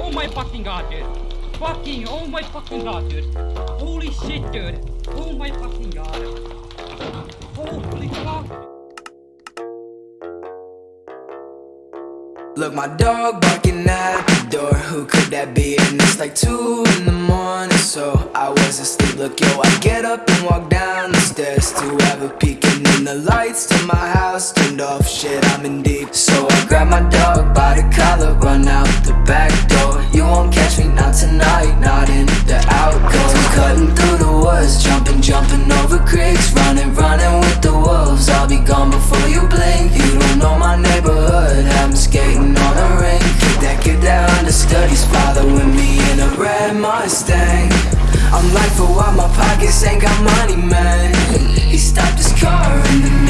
Oh my fucking god, dude. Fucking, oh my fucking god, dude. Holy shit, dude. Oh my fucking god. Holy fuck. Look, my dog barking at the door. Who could that be? And it's like two in the morning, so I was asleep. Look, yo, I get up and walk down the stairs to have a peek. And then the lights to my house turned off. Shit, I'm in deep. So I grab my dog by the collar, run out the woods, jumping, over creeks, running, running with the wolves. I'll be gone before you blink. You don't know my neighborhood. I'm skating on a ring. That kid that understudies, following me in a red Mustang. I'm like, for why my pockets ain't got money, man. He stopped his car in the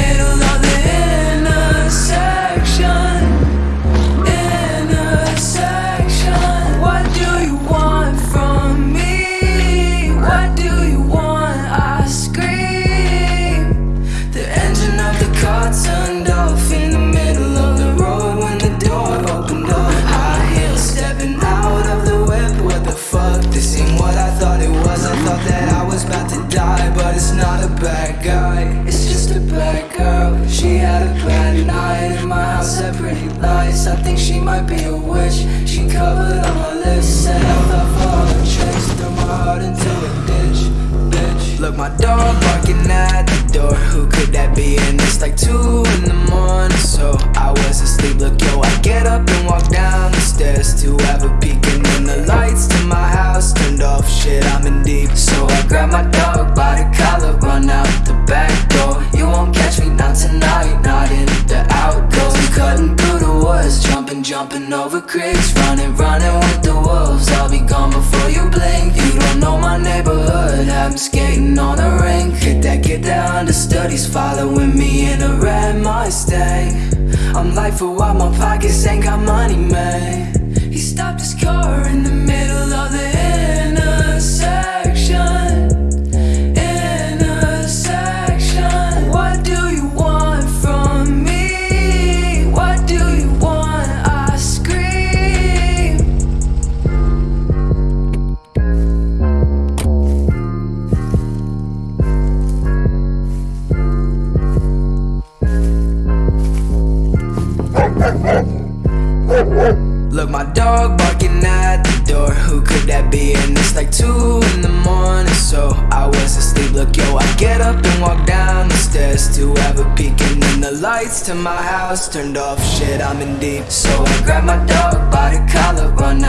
what I thought it was. I thought that I was about to die, but it's not a bad guy. It's just a bad girl. She had a bad night in my house. Had pretty lights. I think she might be a witch. She covered all my lips. Said I love her all her tricks. Threw my heart into a ditch. Bitch. Look, my dog barking at the door. Who could that be? And it's like two in the morning, so I was asleep. Jumping, over creeks, running, running with the wolves. I'll be gone before you blink. You don't know my neighborhood. I'm skating on the rink Kick that kid that understudies, following me in a red Mustang. I'm like, for what? My pockets ain't got money, man. He stopped his car in the middle of the intersection. Look, my dog barking at the door. Who could that be? And it's like two in the morning, so I was asleep. Look, yo, I get up and walk down the stairs to have a peek, and then the lights to my house turned off. Shit, I'm in deep, so I grab my dog by the collar, run